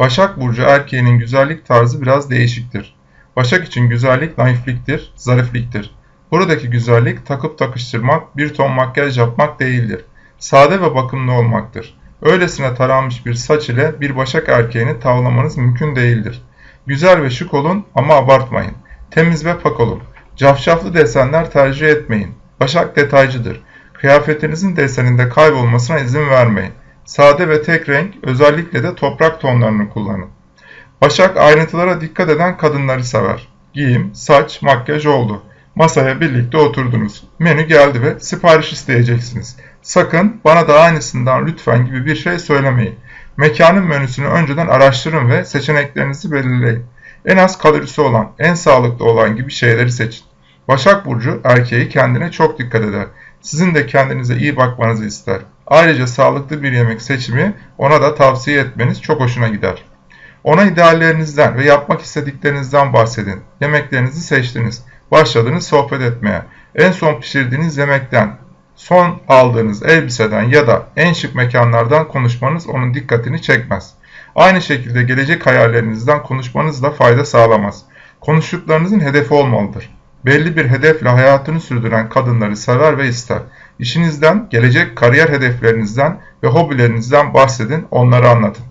Başak Burcu erkeğinin güzellik tarzı biraz değişiktir. Başak için güzellik naifliktir, zarifliktir. Buradaki güzellik takıp takıştırmak, bir ton makyaj yapmak değildir. Sade ve bakımlı olmaktır. Öylesine taranmış bir saç ile bir başak erkeğini tavlamanız mümkün değildir. Güzel ve şık olun ama abartmayın. Temiz ve pak olun. Cafcaflı desenler tercih etmeyin. Başak detaycıdır. Kıyafetinizin deseninde kaybolmasına izin vermeyin. Sade ve tek renk, özellikle de toprak tonlarını kullanın. Başak ayrıntılara dikkat eden kadınları sever. Giyim, saç, makyaj oldu. Masaya birlikte oturdunuz. Menü geldi ve sipariş isteyeceksiniz. Sakın bana da aynısından lütfen gibi bir şey söylemeyin. Mekanın menüsünü önceden araştırın ve seçeneklerinizi belirleyin. En az kalorisi olan, en sağlıklı olan gibi şeyleri seçin. Başak Burcu erkeği kendine çok dikkat eder. Sizin de kendinize iyi bakmanızı ister. Ayrıca sağlıklı bir yemek seçimi ona da tavsiye etmeniz çok hoşuna gider. Ona ideallerinizden ve yapmak istediklerinizden bahsedin. Yemeklerinizi seçtiniz. Başladınız sohbet etmeye. En son pişirdiğiniz yemekten, son aldığınız elbiseden ya da en şık mekanlardan konuşmanız onun dikkatini çekmez. Aynı şekilde gelecek hayallerinizden konuşmanız da fayda sağlamaz. Konuştuklarınızın hedefi olmalıdır. Belli bir hedefle hayatını sürdüren kadınları sever ve ister. İşinizden, gelecek kariyer hedeflerinizden ve hobilerinizden bahsedin, onları anlatın.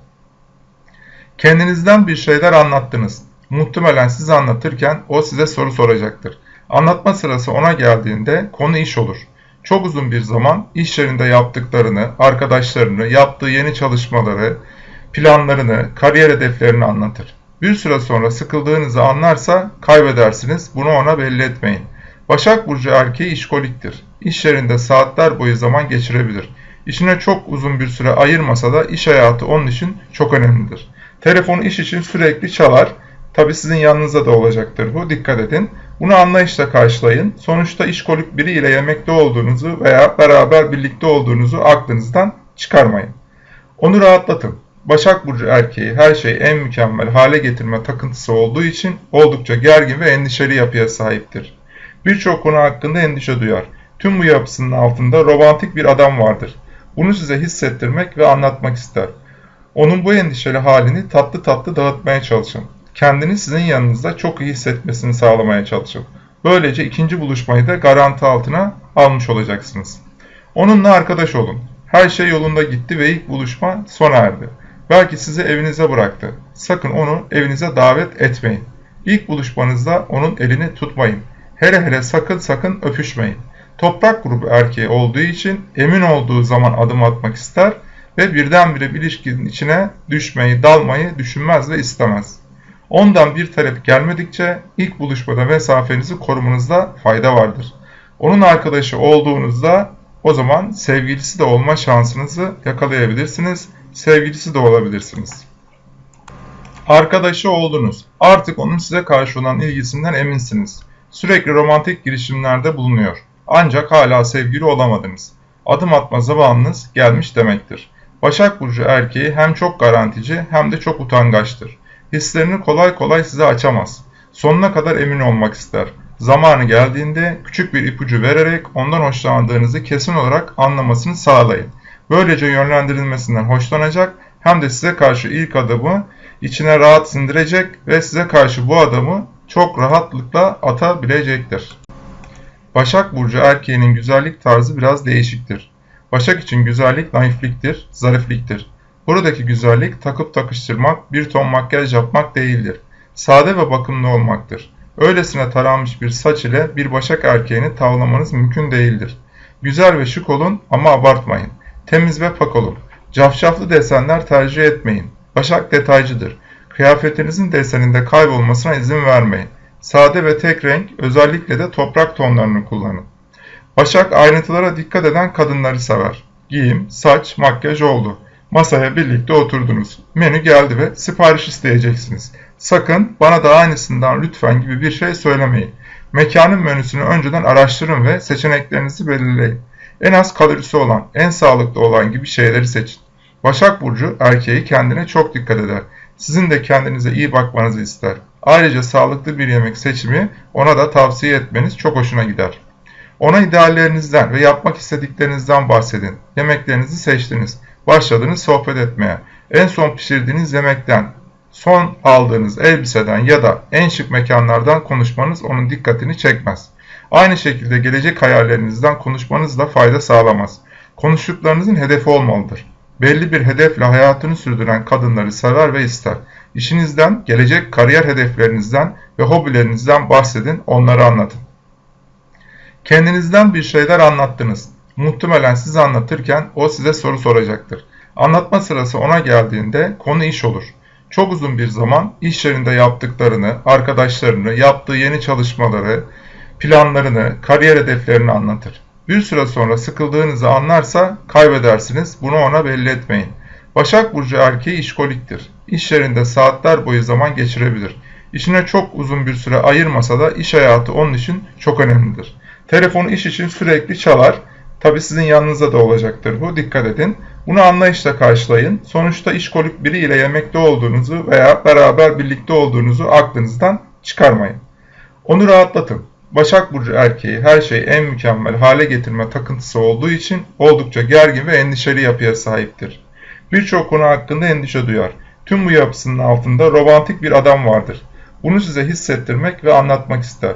Kendinizden bir şeyler anlattınız. Muhtemelen siz anlatırken o size soru soracaktır. Anlatma sırası ona geldiğinde konu iş olur. Çok uzun bir zaman iş yerinde yaptıklarını, arkadaşlarını, yaptığı yeni çalışmaları, planlarını, kariyer hedeflerini anlatır. Bir süre sonra sıkıldığınızı anlarsa kaybedersiniz. Bunu ona belli etmeyin. Başak Burcu erkeği işkoliktir. İş yerinde saatler boyu zaman geçirebilir. İşine çok uzun bir süre ayırmasa da iş hayatı onun için çok önemlidir. Telefonu iş için sürekli çalar. Tabi sizin yanınızda da olacaktır bu. Dikkat edin. Bunu anlayışla karşılayın. Sonuçta işkolik biri ile yemekte olduğunuzu veya beraber birlikte olduğunuzu aklınızdan çıkarmayın. Onu rahatlatın. Başak Burcu erkeği her şeyi en mükemmel hale getirme takıntısı olduğu için oldukça gergin ve endişeli yapıya sahiptir. Birçok konu hakkında endişe duyar. Tüm bu yapısının altında romantik bir adam vardır. Bunu size hissettirmek ve anlatmak ister. Onun bu endişeli halini tatlı tatlı dağıtmaya çalışın. Kendini sizin yanınızda çok iyi hissetmesini sağlamaya çalışın. Böylece ikinci buluşmayı da garanti altına almış olacaksınız. Onunla arkadaş olun. Her şey yolunda gitti ve ilk buluşma sona erdi. Belki sizi evinize bıraktı. Sakın onu evinize davet etmeyin. İlk buluşmanızda onun elini tutmayın. Hele hele sakın sakın öpüşmeyin. Toprak grubu erkeği olduğu için emin olduğu zaman adım atmak ister ve birdenbire bir ilişkinin içine düşmeyi, dalmayı düşünmez ve istemez. Ondan bir talep gelmedikçe ilk buluşmada mesafenizi korumanızda fayda vardır. Onun arkadaşı olduğunuzda o zaman sevgilisi de olma şansınızı yakalayabilirsiniz sevgilisi de olabilirsiniz. Arkadaşı oldunuz. Artık onun size karşı olan ilgisinden eminsiniz. Sürekli romantik girişimlerde bulunuyor. Ancak hala sevgili olamadınız. Adım atma zamanınız gelmiş demektir. Başak Burcu erkeği hem çok garantici hem de çok utangaçtır. Hislerini kolay kolay size açamaz. Sonuna kadar emin olmak ister. Zamanı geldiğinde küçük bir ipucu vererek ondan hoşlandığınızı kesin olarak anlamasını sağlayın. Böylece yönlendirilmesinden hoşlanacak hem de size karşı ilk adımı içine rahat sindirecek ve size karşı bu adamı çok rahatlıkla atabilecektir. Başak Burcu erkeğinin güzellik tarzı biraz değişiktir. Başak için güzellik naifliktir, zarifliktir. Buradaki güzellik takıp takıştırmak, bir ton makyaj yapmak değildir. Sade ve bakımlı olmaktır. Öylesine taranmış bir saç ile bir başak erkeğini tavlamanız mümkün değildir. Güzel ve şık olun ama abartmayın. Temiz ve pak olun. Cafcaflı desenler tercih etmeyin. Başak detaycıdır. Kıyafetinizin deseninde kaybolmasına izin vermeyin. Sade ve tek renk, özellikle de toprak tonlarını kullanın. Başak ayrıntılara dikkat eden kadınları sever. Giyim, saç, makyaj oldu. Masaya birlikte oturdunuz. Menü geldi ve sipariş isteyeceksiniz. Sakın bana da aynısından lütfen gibi bir şey söylemeyin. Mekanın menüsünü önceden araştırın ve seçeneklerinizi belirleyin. En az kalorisi olan, en sağlıklı olan gibi şeyleri seçin. Başak Burcu erkeği kendine çok dikkat eder. Sizin de kendinize iyi bakmanızı ister. Ayrıca sağlıklı bir yemek seçimi ona da tavsiye etmeniz çok hoşuna gider. Ona ideallerinizden ve yapmak istediklerinizden bahsedin. Yemeklerinizi seçtiniz. Başladınız sohbet etmeye. En son pişirdiğiniz yemekten, son aldığınız elbiseden ya da en şık mekanlardan konuşmanız onun dikkatini çekmez. Aynı şekilde gelecek hayallerinizden konuşmanız da fayda sağlamaz. Konuştuklarınızın hedefi olmalıdır. Belli bir hedefle hayatını sürdüren kadınları sever ve ister. İşinizden, gelecek kariyer hedeflerinizden ve hobilerinizden bahsedin, onları anlatın. Kendinizden bir şeyler anlattınız. Muhtemelen siz anlatırken o size soru soracaktır. Anlatma sırası ona geldiğinde konu iş olur. Çok uzun bir zaman iş yerinde yaptıklarını, arkadaşlarını, yaptığı yeni çalışmaları, planlarını, kariyer hedeflerini anlatır. Bir süre sonra sıkıldığınızı anlarsa kaybedersiniz. Bunu ona belli etmeyin. Başak Burcu erkeği işkoliktir. İş yerinde saatler boyu zaman geçirebilir. İşine çok uzun bir süre ayırmasa da iş hayatı onun için çok önemlidir. Telefonu iş için sürekli çalar. Tabi sizin yanınızda da olacaktır bu. Dikkat edin. Bunu anlayışla karşılayın. Sonuçta işkolik biri ile yemekte olduğunuzu veya beraber birlikte olduğunuzu aklınızdan çıkarmayın. Onu rahatlatın. Başak Burcu erkeği her şeyi en mükemmel hale getirme takıntısı olduğu için oldukça gergin ve endişeli yapıya sahiptir. Birçok konu hakkında endişe duyar. Tüm bu yapısının altında romantik bir adam vardır. Bunu size hissettirmek ve anlatmak ister.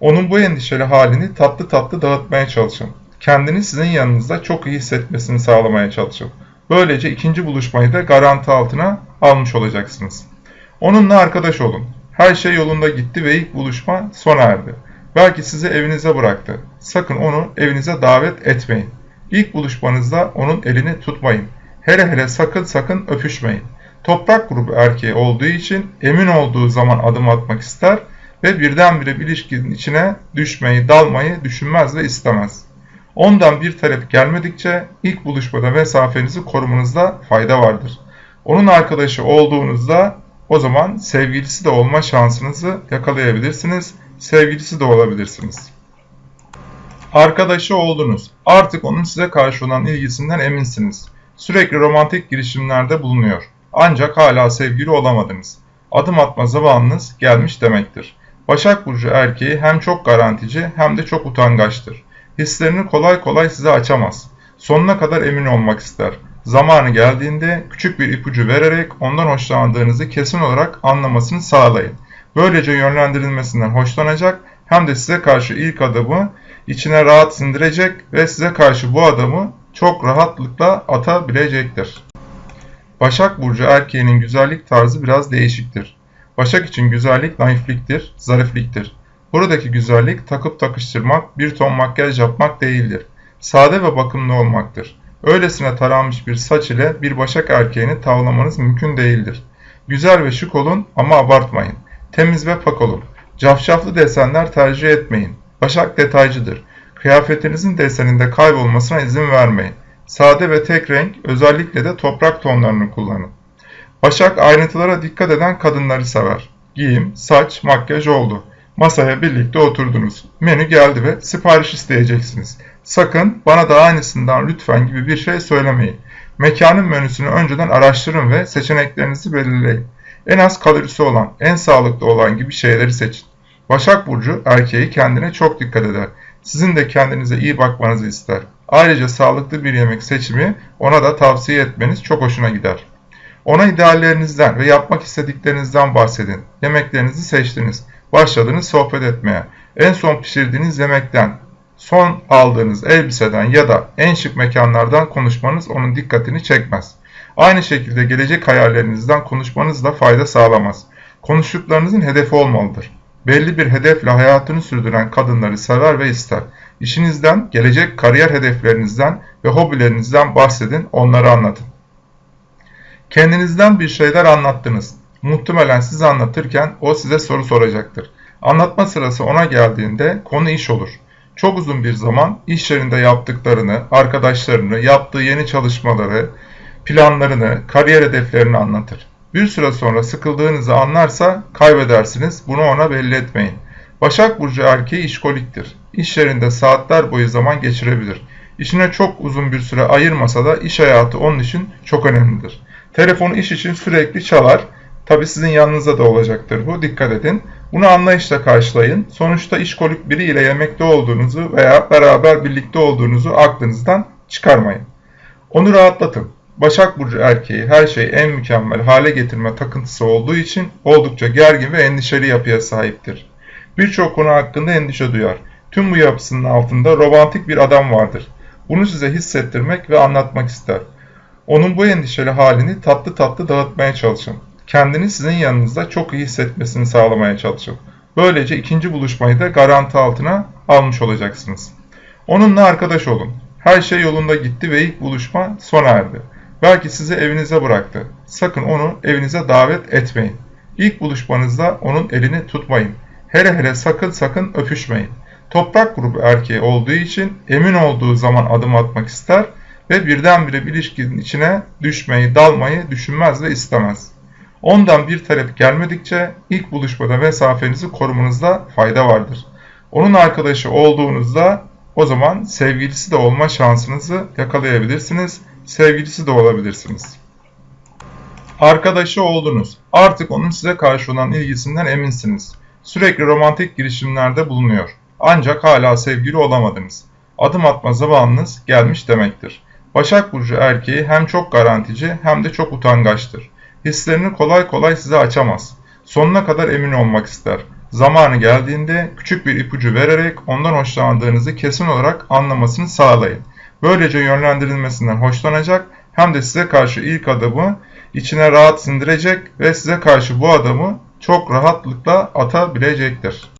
Onun bu endişeli halini tatlı tatlı dağıtmaya çalışın. Kendini sizin yanınızda çok iyi hissetmesini sağlamaya çalışın. Böylece ikinci buluşmayı da garanti altına almış olacaksınız. Onunla arkadaş olun. Her şey yolunda gitti ve ilk buluşma sona erdi. Belki sizi evinize bıraktı. Sakın onu evinize davet etmeyin. İlk buluşmanızda onun elini tutmayın. Hele hele sakın sakın öpüşmeyin. Toprak grubu erkeği olduğu için emin olduğu zaman adım atmak ister ve birdenbire bir ilişkinin içine düşmeyi, dalmayı düşünmez ve istemez. Ondan bir talep gelmedikçe ilk buluşmada mesafenizi korumanızda fayda vardır. Onun arkadaşı olduğunuzda o zaman sevgilisi de olma şansınızı yakalayabilirsiniz sevgilisi de olabilirsiniz. Arkadaşı oldunuz. Artık onun size karşı olan ilgisinden eminsiniz. Sürekli romantik girişimlerde bulunuyor. Ancak hala sevgili olamadınız. Adım atma zamanınız gelmiş demektir. Başak Burcu erkeği hem çok garantici hem de çok utangaçtır. Hislerini kolay kolay size açamaz. Sonuna kadar emin olmak ister. Zamanı geldiğinde küçük bir ipucu vererek ondan hoşlandığınızı kesin olarak anlamasını sağlayın. Böylece yönlendirilmesinden hoşlanacak hem de size karşı ilk adımı içine rahat sindirecek ve size karşı bu adamı çok rahatlıkla atabilecektir. Başak Burcu erkeğinin güzellik tarzı biraz değişiktir. Başak için güzellik naifliktir, zarifliktir. Buradaki güzellik takıp takıştırmak, bir ton makyaj yapmak değildir. Sade ve bakımlı olmaktır. Öylesine taranmış bir saç ile bir başak erkeğini tavlamanız mümkün değildir. Güzel ve şık olun ama abartmayın. Temiz ve pak olun. Cafcaflı desenler tercih etmeyin. Başak detaycıdır. Kıyafetinizin deseninde kaybolmasına izin vermeyin. Sade ve tek renk, özellikle de toprak tonlarını kullanın. Başak ayrıntılara dikkat eden kadınları sever. Giyim, saç, makyaj oldu. Masaya birlikte oturdunuz. Menü geldi ve sipariş isteyeceksiniz. Sakın bana da aynısından lütfen gibi bir şey söylemeyin. Mekanın menüsünü önceden araştırın ve seçeneklerinizi belirleyin. En az kalorisi olan, en sağlıklı olan gibi şeyleri seçin. Başak Burcu erkeği kendine çok dikkat eder. Sizin de kendinize iyi bakmanızı ister. Ayrıca sağlıklı bir yemek seçimi ona da tavsiye etmeniz çok hoşuna gider. Ona ideallerinizden ve yapmak istediklerinizden bahsedin. Yemeklerinizi seçtiniz. Başladınız sohbet etmeye. En son pişirdiğiniz yemekten, son aldığınız elbiseden ya da en şık mekanlardan konuşmanız onun dikkatini çekmez. Aynı şekilde gelecek hayallerinizden konuşmanız da fayda sağlamaz. Konuştuklarınızın hedefi olmalıdır. Belli bir hedefle hayatını sürdüren kadınları sever ve ister. İşinizden, gelecek kariyer hedeflerinizden ve hobilerinizden bahsedin, onları anlatın. Kendinizden bir şeyler anlattınız. Muhtemelen siz anlatırken o size soru soracaktır. Anlatma sırası ona geldiğinde konu iş olur. Çok uzun bir zaman iş yerinde yaptıklarını, arkadaşlarını, yaptığı yeni çalışmaları, planlarını, kariyer hedeflerini anlatır. Bir süre sonra sıkıldığınızı anlarsa kaybedersiniz. Bunu ona belli etmeyin. Başak Burcu erkeği işkoliktir. İş yerinde saatler boyu zaman geçirebilir. İşine çok uzun bir süre ayırmasa da iş hayatı onun için çok önemlidir. Telefonu iş için sürekli çalar. Tabi sizin yanınızda da olacaktır bu. Dikkat edin. Bunu anlayışla karşılayın. Sonuçta işkolik biri ile yemekte olduğunuzu veya beraber birlikte olduğunuzu aklınızdan çıkarmayın. Onu rahatlatın. Başak Burcu erkeği her şeyi en mükemmel hale getirme takıntısı olduğu için oldukça gergin ve endişeli yapıya sahiptir. Birçok konu hakkında endişe duyar. Tüm bu yapısının altında romantik bir adam vardır. Bunu size hissettirmek ve anlatmak ister. Onun bu endişeli halini tatlı tatlı dağıtmaya çalışın. Kendini sizin yanınızda çok iyi hissetmesini sağlamaya çalışın. Böylece ikinci buluşmayı da garanti altına almış olacaksınız. Onunla arkadaş olun. Her şey yolunda gitti ve ilk buluşma sona erdi. Belki sizi evinize bıraktı. Sakın onu evinize davet etmeyin. İlk buluşmanızda onun elini tutmayın. Hele hele sakın sakın öpüşmeyin. Toprak grubu erkeği olduğu için emin olduğu zaman adım atmak ister ve birdenbire bir ilişkinin içine düşmeyi, dalmayı düşünmez ve istemez. Ondan bir talep gelmedikçe ilk buluşmada mesafenizi korumanızda fayda vardır. Onun arkadaşı olduğunuzda o zaman sevgilisi de olma şansınızı yakalayabilirsiniz, sevgilisi de olabilirsiniz. Arkadaşı oldunuz. Artık onun size karşı olan ilgisinden eminsiniz. Sürekli romantik girişimlerde bulunuyor. Ancak hala sevgili olamadınız. Adım atma zamanınız gelmiş demektir. Başak Burcu erkeği hem çok garantici hem de çok utangaçtır. Hislerini kolay kolay size açamaz. Sonuna kadar emin olmak ister. Zamanı geldiğinde küçük bir ipucu vererek ondan hoşlandığınızı kesin olarak anlamasını sağlayın. Böylece yönlendirilmesinden hoşlanacak hem de size karşı ilk adımı içine rahat sindirecek ve size karşı bu adamı çok rahatlıkla atabilecektir.